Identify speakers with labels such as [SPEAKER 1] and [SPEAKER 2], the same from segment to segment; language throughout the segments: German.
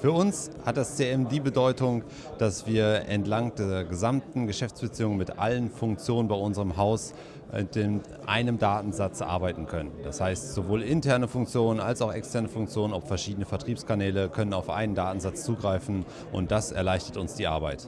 [SPEAKER 1] Für uns hat das CM die Bedeutung, dass wir entlang der gesamten Geschäftsbeziehung mit allen Funktionen bei unserem Haus in einem Datensatz arbeiten können. Das heißt, sowohl interne Funktionen als auch externe Funktionen, ob verschiedene Vertriebskanäle, können auf einen Datensatz zugreifen und das erleichtert uns die Arbeit.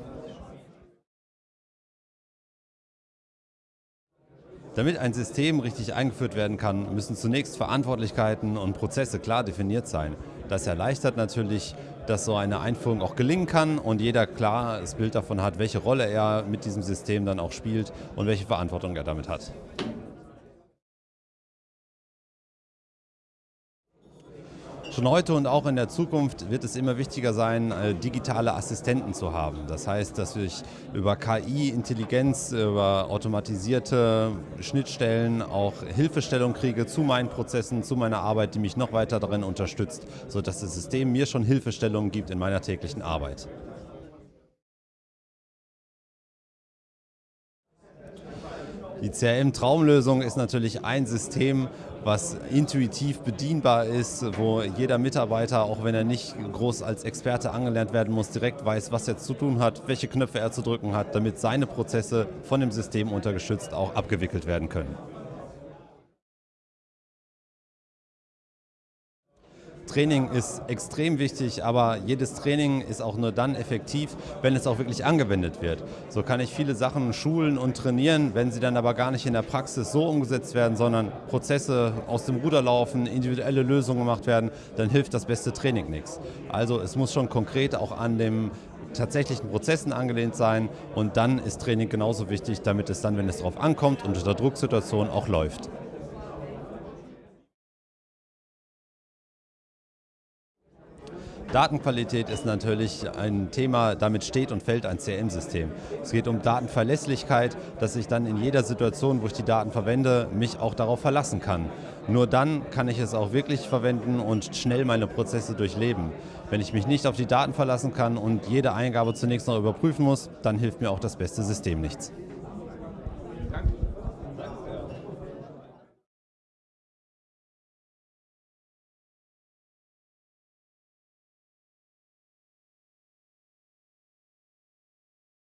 [SPEAKER 1] Damit ein System richtig eingeführt werden kann, müssen zunächst Verantwortlichkeiten und Prozesse klar definiert sein. Das erleichtert natürlich, dass so eine Einführung auch gelingen kann und jeder klar das Bild davon hat, welche Rolle er mit diesem System dann auch spielt und welche Verantwortung er damit hat. Schon heute und auch in der Zukunft wird es immer wichtiger sein, äh, digitale Assistenten zu haben. Das heißt, dass ich über KI, Intelligenz, über automatisierte Schnittstellen auch Hilfestellung kriege zu meinen Prozessen, zu meiner Arbeit, die mich noch weiter darin unterstützt, sodass das System mir schon Hilfestellungen gibt in meiner täglichen Arbeit. Die CRM-Traumlösung ist natürlich ein System, was intuitiv bedienbar ist, wo jeder Mitarbeiter, auch wenn er nicht groß als Experte angelernt werden muss, direkt weiß, was er zu tun hat, welche Knöpfe er zu drücken hat, damit seine Prozesse von dem System untergestützt auch abgewickelt werden können. Training ist extrem wichtig, aber jedes Training ist auch nur dann effektiv, wenn es auch wirklich angewendet wird. So kann ich viele Sachen schulen und trainieren, wenn sie dann aber gar nicht in der Praxis so umgesetzt werden, sondern Prozesse aus dem Ruder laufen, individuelle Lösungen gemacht werden, dann hilft das beste Training nichts. Also es muss schon konkret auch an den tatsächlichen Prozessen angelehnt sein und dann ist Training genauso wichtig, damit es dann, wenn es darauf ankommt und unter Drucksituationen auch läuft. Datenqualität ist natürlich ein Thema, damit steht und fällt ein CRM-System. Es geht um Datenverlässlichkeit, dass ich dann in jeder Situation, wo ich die Daten verwende, mich auch darauf verlassen kann. Nur dann kann ich es auch wirklich verwenden und schnell meine Prozesse durchleben. Wenn ich mich nicht auf die Daten verlassen kann und jede Eingabe zunächst noch überprüfen muss, dann hilft mir auch das beste System nichts.